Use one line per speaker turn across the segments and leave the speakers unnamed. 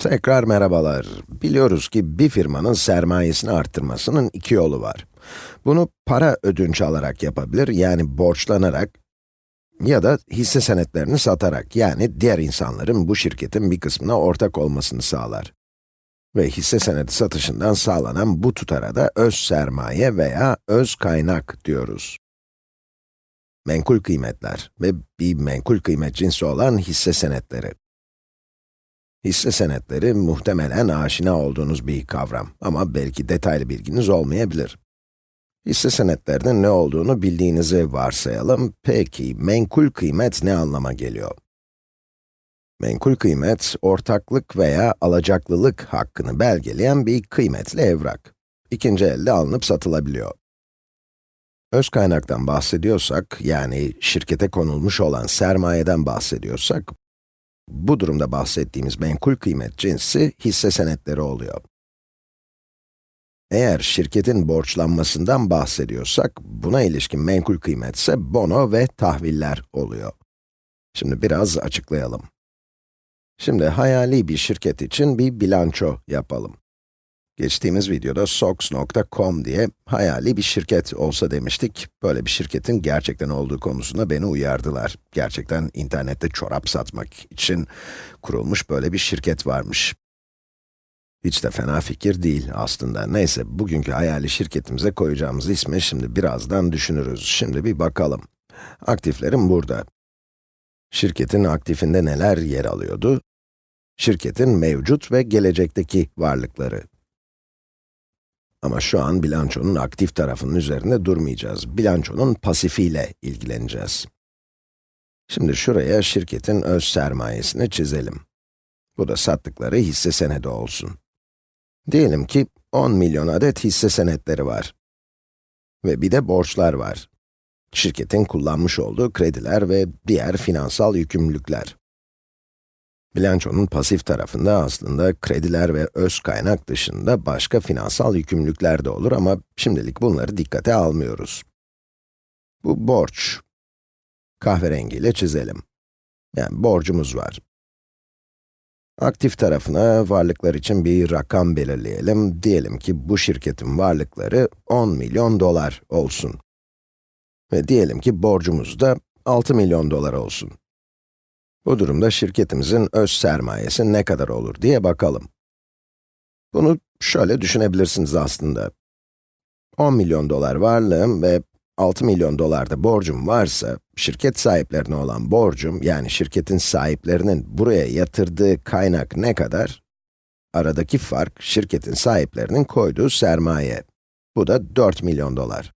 Tekrar merhabalar. Biliyoruz ki bir firmanın sermayesini arttırmasının iki yolu var. Bunu para ödünç alarak yapabilir, yani borçlanarak ya da hisse senetlerini satarak, yani diğer insanların bu şirketin bir kısmına ortak olmasını sağlar. Ve hisse senedi satışından sağlanan bu tutara da öz sermaye veya öz kaynak diyoruz. Menkul kıymetler ve bir menkul kıymet cinsi olan hisse senetleri. Hisse senetleri muhtemelen aşina olduğunuz bir kavram ama belki detaylı bilginiz olmayabilir. Hisse senetlerinin ne olduğunu bildiğinizi varsayalım. Peki, menkul kıymet ne anlama geliyor? Menkul kıymet, ortaklık veya alacaklılık hakkını belgeleyen bir kıymetli evrak. İkinci elde alınıp satılabiliyor. Öz kaynaktan bahsediyorsak, yani şirkete konulmuş olan sermayeden bahsediyorsak, bu durumda bahsettiğimiz menkul kıymet cinsi hisse senetleri oluyor. Eğer şirketin borçlanmasından bahsediyorsak, buna ilişkin menkul kıymet ise bono ve tahviller oluyor. Şimdi biraz açıklayalım. Şimdi hayali bir şirket için bir bilanço yapalım. Geçtiğimiz videoda sox.com diye hayali bir şirket olsa demiştik. Böyle bir şirketin gerçekten olduğu konusunda beni uyardılar. Gerçekten internette çorap satmak için kurulmuş böyle bir şirket varmış. Hiç de fena fikir değil aslında. Neyse, bugünkü hayali şirketimize koyacağımız ismi şimdi birazdan düşünürüz. Şimdi bir bakalım. Aktiflerim burada. Şirketin aktifinde neler yer alıyordu? Şirketin mevcut ve gelecekteki varlıkları. Ama şu an bilançonun aktif tarafının üzerinde durmayacağız. Bilançonun pasifiyle ilgileneceğiz. Şimdi şuraya şirketin öz sermayesini çizelim. Bu da sattıkları hisse senedi olsun. Diyelim ki 10 milyon adet hisse senetleri var. Ve bir de borçlar var. Şirketin kullanmış olduğu krediler ve diğer finansal yükümlülükler. Bilançonun pasif tarafında aslında krediler ve öz kaynak dışında başka finansal yükümlülükler de olur ama şimdilik bunları dikkate almıyoruz. Bu borç. Kahverengiyle çizelim. Yani borcumuz var. Aktif tarafına varlıklar için bir rakam belirleyelim. Diyelim ki bu şirketin varlıkları 10 milyon dolar olsun. Ve diyelim ki borcumuz da 6 milyon dolar olsun. Bu durumda şirketimizin öz sermayesi ne kadar olur diye bakalım. Bunu şöyle düşünebilirsiniz aslında. 10 milyon dolar varlığım ve 6 milyon dolar da borcum varsa, şirket sahiplerine olan borcum, yani şirketin sahiplerinin buraya yatırdığı kaynak ne kadar? Aradaki fark, şirketin sahiplerinin koyduğu sermaye. Bu da 4 milyon dolar.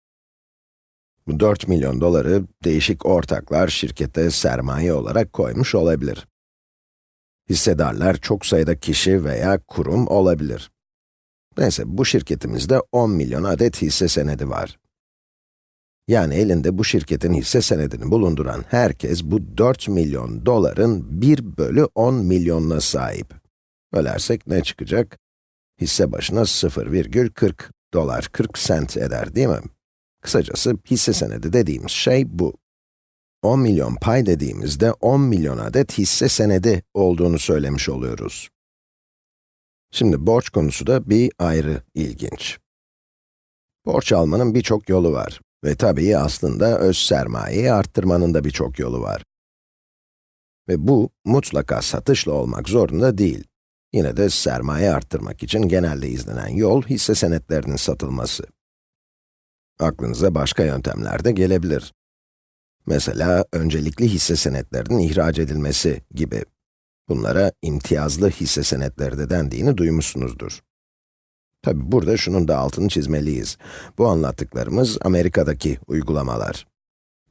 Bu 4 milyon doları değişik ortaklar şirkete sermaye olarak koymuş olabilir. Hissedarlar çok sayıda kişi veya kurum olabilir. Neyse, bu şirketimizde 10 milyon adet hisse senedi var. Yani elinde bu şirketin hisse senedini bulunduran herkes bu 4 milyon doların 1 bölü 10 milyonuna sahip. Bölersek ne çıkacak? Hisse başına 0,40 dolar 40 sent eder değil mi? Kısacası hisse senedi dediğimiz şey bu. 10 milyon pay dediğimizde 10 milyon adet hisse senedi olduğunu söylemiş oluyoruz. Şimdi borç konusu da bir ayrı ilginç. Borç almanın birçok yolu var. Ve tabii aslında öz sermayeyi arttırmanın da birçok yolu var. Ve bu, mutlaka satışla olmak zorunda değil. Yine de sermaye arttırmak için genelde izlenen yol, hisse senetlerinin satılması. Aklınıza başka yöntemler de gelebilir. Mesela, öncelikli hisse senetlerinin ihraç edilmesi gibi. Bunlara imtiyazlı hisse senetleri de dendiğini duymuşsunuzdur. Tabi burada şunun da altını çizmeliyiz. Bu anlattıklarımız Amerika'daki uygulamalar.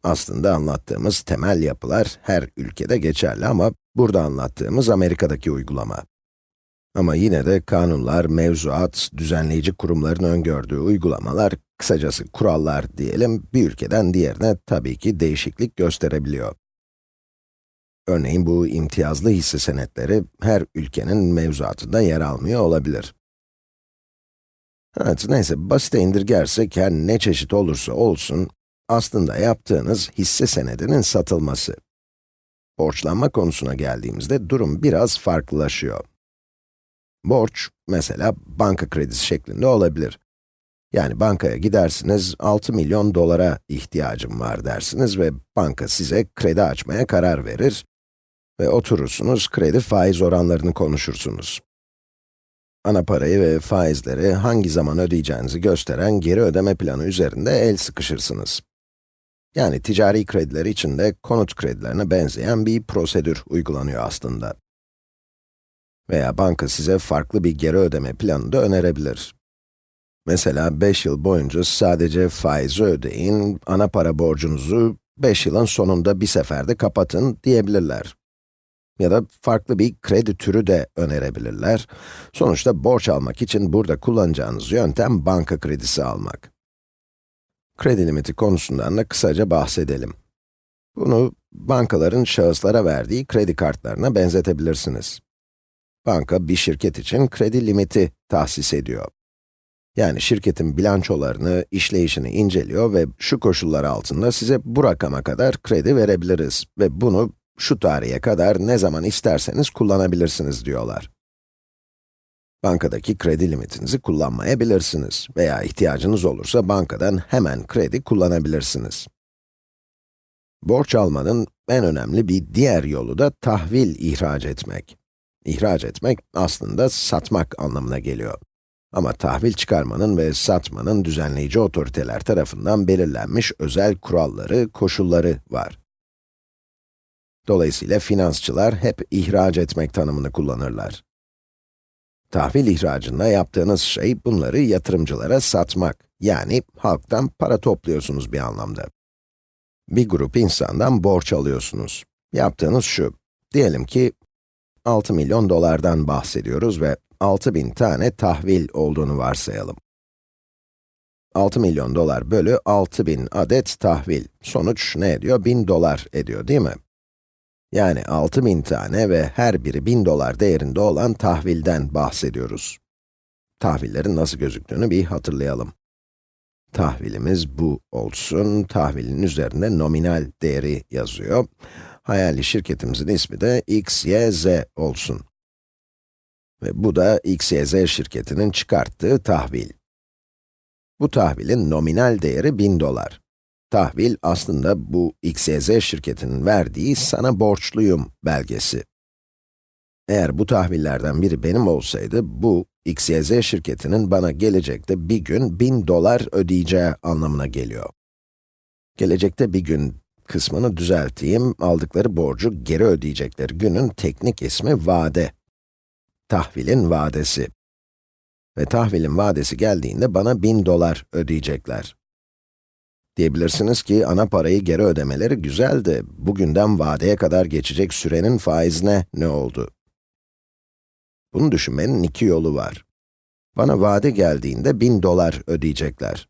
Aslında anlattığımız temel yapılar her ülkede geçerli ama burada anlattığımız Amerika'daki uygulama. Ama yine de kanunlar, mevzuat, düzenleyici kurumların öngördüğü uygulamalar, kısacası kurallar diyelim, bir ülkeden diğerine tabii ki değişiklik gösterebiliyor. Örneğin bu imtiyazlı hisse senetleri her ülkenin mevzuatında yer almıyor olabilir. Evet, neyse, basite indirgersek her ne çeşit olursa olsun, aslında yaptığınız hisse senedinin satılması. Borçlanma konusuna geldiğimizde durum biraz farklılaşıyor. Borç, mesela banka kredisi şeklinde olabilir. Yani bankaya gidersiniz, 6 milyon dolara ihtiyacım var dersiniz ve banka size kredi açmaya karar verir ve oturursunuz, kredi faiz oranlarını konuşursunuz. Ana parayı ve faizleri hangi zaman ödeyeceğinizi gösteren geri ödeme planı üzerinde el sıkışırsınız. Yani ticari krediler için de konut kredilerine benzeyen bir prosedür uygulanıyor aslında. Veya banka size farklı bir geri ödeme planı da önerebilir. Mesela 5 yıl boyunca sadece faizi ödeyin, ana para borcunuzu 5 yılın sonunda bir seferde kapatın diyebilirler. Ya da farklı bir kredi türü de önerebilirler. Sonuçta borç almak için burada kullanacağınız yöntem banka kredisi almak. Kredi limiti konusundan da kısaca bahsedelim. Bunu bankaların şahıslara verdiği kredi kartlarına benzetebilirsiniz. Banka bir şirket için kredi limiti tahsis ediyor. Yani şirketin bilançolarını, işleyişini inceliyor ve şu koşullar altında size bu rakama kadar kredi verebiliriz ve bunu şu tarihe kadar ne zaman isterseniz kullanabilirsiniz diyorlar. Bankadaki kredi limitinizi kullanmayabilirsiniz veya ihtiyacınız olursa bankadan hemen kredi kullanabilirsiniz. Borç almanın en önemli bir diğer yolu da tahvil ihraç etmek. İhraç etmek aslında satmak anlamına geliyor. Ama tahvil çıkarmanın ve satmanın düzenleyici otoriteler tarafından belirlenmiş özel kuralları, koşulları var. Dolayısıyla finansçılar hep ihraç etmek tanımını kullanırlar. Tahvil ihracında yaptığınız şey bunları yatırımcılara satmak, yani halktan para topluyorsunuz bir anlamda. Bir grup insandan borç alıyorsunuz. Yaptığınız şu, diyelim ki 6 milyon dolardan bahsediyoruz ve 6000 tane tahvil olduğunu varsayalım. 6 milyon dolar bölü 6000 adet tahvil. Sonuç ne ediyor? 1000 dolar ediyor değil mi? Yani 6000 tane ve her biri 1000 dolar değerinde olan tahvilden bahsediyoruz. Tahvillerin nasıl gözüktüğünü bir hatırlayalım. Tahvilimiz bu olsun, tahvilin üzerinde nominal değeri yazıyor. Hayali şirketimizin ismi de x, y, z olsun. Ve bu da x, y, z şirketinin çıkarttığı tahvil. Bu tahvilin nominal değeri 1000 dolar. Tahvil aslında bu XYZ şirketinin verdiği sana borçluyum belgesi. Eğer bu tahvillerden biri benim olsaydı, bu XYZ şirketinin bana gelecekte bir gün 1000 dolar ödeyeceği anlamına geliyor. Gelecekte bir gün kısmını düzelteyim, aldıkları borcu geri ödeyecekleri günün teknik ismi vade. Tahvilin vadesi. Ve tahvilin vadesi geldiğinde bana 1000 dolar ödeyecekler. Diyebilirsiniz ki ana parayı geri ödemeleri güzeldi. Bugünden vadeye kadar geçecek sürenin faizine ne oldu? Bunu düşünmenin iki yolu var. Bana vade geldiğinde 1000 dolar ödeyecekler.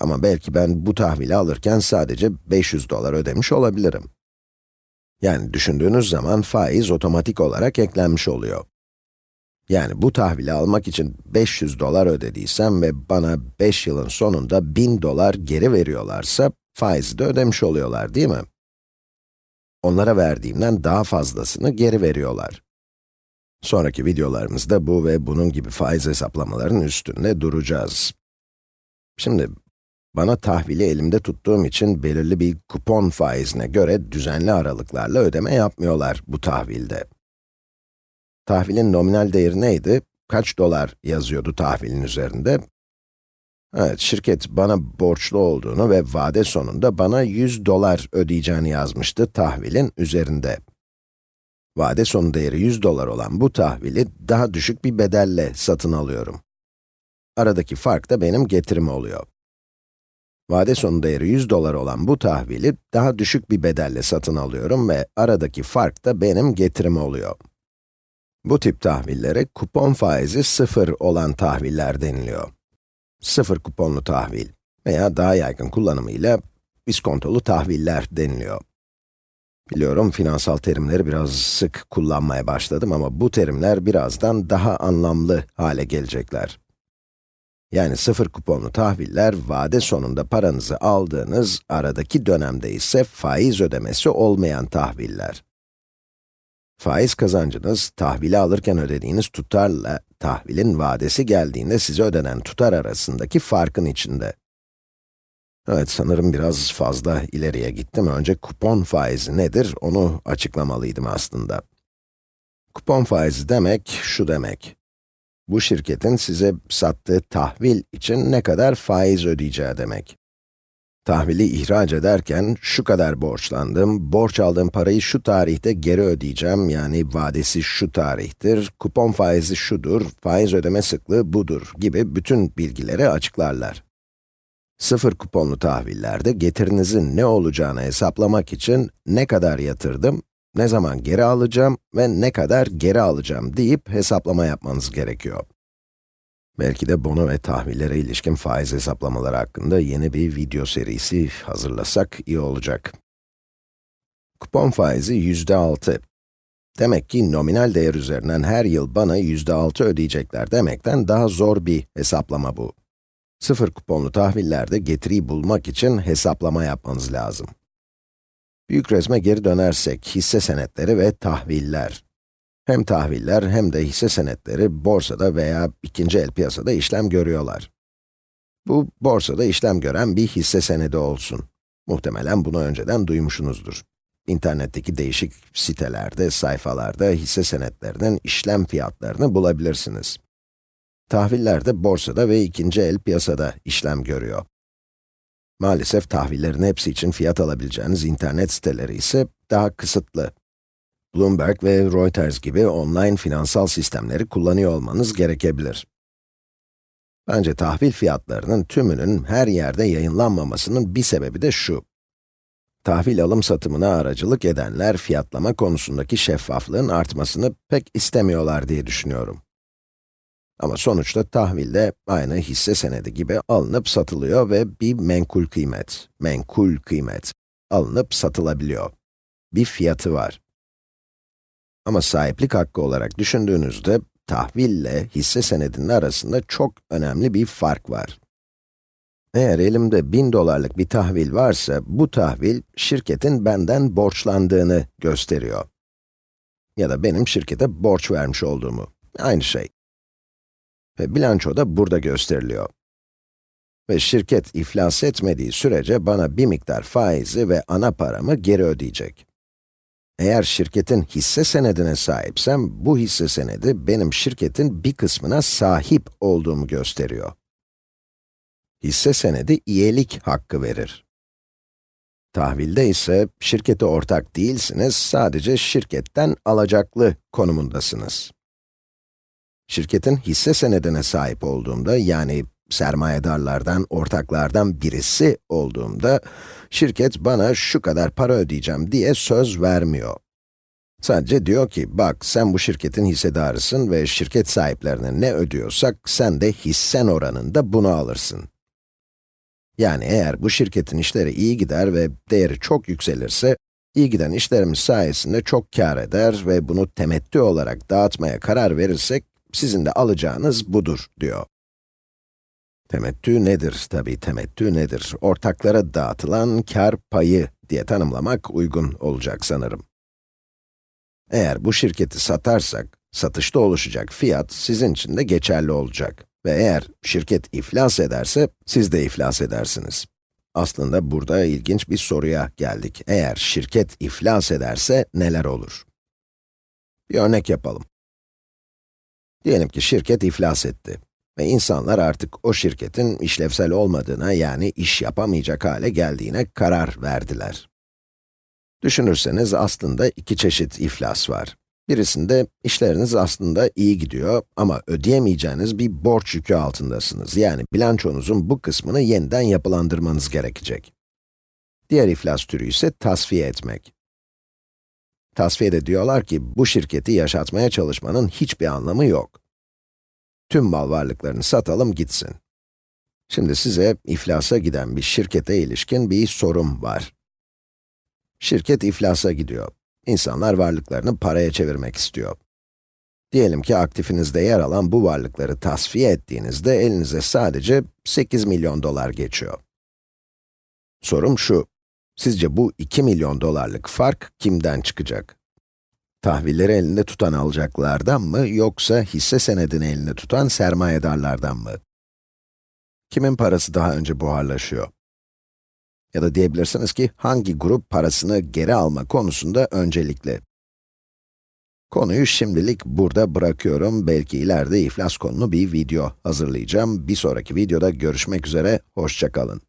Ama belki ben bu tahvili alırken sadece 500 dolar ödemiş olabilirim. Yani düşündüğünüz zaman faiz otomatik olarak eklenmiş oluyor. Yani bu tahvili almak için 500 dolar ödediysem ve bana 5 yılın sonunda 1000 dolar geri veriyorlarsa, faizi de ödemiş oluyorlar değil mi? Onlara verdiğimden daha fazlasını geri veriyorlar. Sonraki videolarımızda bu ve bunun gibi faiz hesaplamaların üstünde duracağız. Şimdi, bana tahvili elimde tuttuğum için belirli bir kupon faizine göre düzenli aralıklarla ödeme yapmıyorlar bu tahvilde. Tahvilin nominal değeri neydi? Kaç dolar yazıyordu tahvilin üzerinde? Evet, şirket bana borçlu olduğunu ve vade sonunda bana 100 dolar ödeyeceğini yazmıştı tahvilin üzerinde. Vade sonu değeri 100 dolar olan bu tahvili daha düşük bir bedelle satın alıyorum. Aradaki fark da benim getirim oluyor. Vade sonu değeri 100 dolar olan bu tahvili daha düşük bir bedelle satın alıyorum ve aradaki fark da benim getirim oluyor. Bu tip tahvillere kupon faizi sıfır olan tahviller deniliyor. Sıfır kuponlu tahvil veya daha yaygın kullanımıyla iskontolu tahviller deniliyor. Biliyorum finansal terimleri biraz sık kullanmaya başladım ama bu terimler birazdan daha anlamlı hale gelecekler. Yani sıfır kuponlu tahviller, vade sonunda paranızı aldığınız, aradaki dönemde ise faiz ödemesi olmayan tahviller. Faiz kazancınız, tahvili alırken ödediğiniz tutarla tahvilin vadesi geldiğinde size ödenen tutar arasındaki farkın içinde. Evet, sanırım biraz fazla ileriye gittim. Önce kupon faizi nedir, onu açıklamalıydım aslında. Kupon faizi demek, şu demek. Bu şirketin size sattığı tahvil için ne kadar faiz ödeyeceği demek. Tahvili ihraç ederken, şu kadar borçlandım, borç aldığım parayı şu tarihte geri ödeyeceğim, yani vadesi şu tarihtir, kupon faizi şudur, faiz ödeme sıklığı budur gibi bütün bilgileri açıklarlar. Sıfır kuponlu tahvillerde getirinizin ne olacağını hesaplamak için ne kadar yatırdım, ne zaman geri alacağım ve ne kadar geri alacağım deyip hesaplama yapmanız gerekiyor. Belki de bono ve tahvillere ilişkin faiz hesaplamaları hakkında yeni bir video serisi hazırlasak iyi olacak. Kupon faizi yüzde altı. Demek ki nominal değer üzerinden her yıl bana yüzde altı ödeyecekler demekten daha zor bir hesaplama bu. Sıfır kuponlu tahvillerde getiriyi bulmak için hesaplama yapmanız lazım. Büyük resme geri dönersek, hisse senetleri ve tahviller. Hem tahviller hem de hisse senetleri borsada veya ikinci el piyasada işlem görüyorlar. Bu, borsada işlem gören bir hisse senedi olsun. Muhtemelen bunu önceden duymuşsunuzdur. İnternetteki değişik sitelerde, sayfalarda hisse senetlerinin işlem fiyatlarını bulabilirsiniz. Tahviller de borsada ve ikinci el piyasada işlem görüyor. Maalesef tahvillerin hepsi için fiyat alabileceğiniz internet siteleri ise daha kısıtlı. Bloomberg ve Reuters gibi online finansal sistemleri kullanıyor olmanız gerekebilir. Bence tahvil fiyatlarının tümünün her yerde yayınlanmamasının bir sebebi de şu. Tahvil alım satımına aracılık edenler fiyatlama konusundaki şeffaflığın artmasını pek istemiyorlar diye düşünüyorum. Ama sonuçta tahvil de aynı hisse senedi gibi alınıp satılıyor ve bir menkul kıymet, menkul kıymet alınıp satılabiliyor. Bir fiyatı var. Ama sahiplik hakkı olarak düşündüğünüzde, tahville hisse senedinin arasında çok önemli bir fark var. Eğer elimde 1000 dolarlık bir tahvil varsa, bu tahvil, şirketin benden borçlandığını gösteriyor. Ya da benim şirkete borç vermiş olduğumu. Aynı şey. Ve bilanço da burada gösteriliyor. Ve şirket iflas etmediği sürece bana bir miktar faizi ve ana paramı geri ödeyecek. Eğer şirketin hisse senedine sahipsem, bu hisse senedi benim şirketin bir kısmına sahip olduğumu gösteriyor. Hisse senedi üyelik hakkı verir. Tahvilde ise şirkete ortak değilsiniz, sadece şirketten alacaklı konumundasınız. Şirketin hisse senedine sahip olduğumda, yani sermayedarlardan, ortaklardan birisi olduğumda, şirket bana şu kadar para ödeyeceğim diye söz vermiyor. Sadece diyor ki, bak sen bu şirketin hissedarısın ve şirket sahiplerine ne ödüyorsak, sen de hissen oranında bunu alırsın. Yani eğer bu şirketin işleri iyi gider ve değeri çok yükselirse, iyi giden işlerimiz sayesinde çok kar eder ve bunu temettü olarak dağıtmaya karar verirsek, sizin de alacağınız budur, diyor. Temettü nedir? Tabi temettü nedir? Ortaklara dağıtılan kar payı diye tanımlamak uygun olacak sanırım. Eğer bu şirketi satarsak, satışta oluşacak fiyat sizin için de geçerli olacak. Ve eğer şirket iflas ederse, siz de iflas edersiniz. Aslında burada ilginç bir soruya geldik. Eğer şirket iflas ederse neler olur? Bir örnek yapalım. Diyelim ki şirket iflas etti. Ve insanlar artık o şirketin işlevsel olmadığına, yani iş yapamayacak hale geldiğine karar verdiler. Düşünürseniz aslında iki çeşit iflas var. Birisinde işleriniz aslında iyi gidiyor ama ödeyemeyeceğiniz bir borç yükü altındasınız. Yani bilançonuzun bu kısmını yeniden yapılandırmanız gerekecek. Diğer iflas türü ise tasfiye etmek. Tasfiyede diyorlar ki, bu şirketi yaşatmaya çalışmanın hiçbir anlamı yok. Tüm mal varlıklarını satalım gitsin. Şimdi size iflasa giden bir şirkete ilişkin bir sorum var. Şirket iflasa gidiyor. İnsanlar varlıklarını paraya çevirmek istiyor. Diyelim ki aktifinizde yer alan bu varlıkları tasfiye ettiğinizde elinize sadece 8 milyon dolar geçiyor. Sorum şu, sizce bu 2 milyon dolarlık fark kimden çıkacak? Tahvilleri elinde tutan alacaklardan mı, yoksa hisse senedini elinde tutan sermayedarlardan mı? Kimin parası daha önce buharlaşıyor? Ya da diyebilirsiniz ki, hangi grup parasını geri alma konusunda öncelikli? Konuyu şimdilik burada bırakıyorum. Belki ileride iflas konulu bir video hazırlayacağım. Bir sonraki videoda görüşmek üzere, hoşça kalın.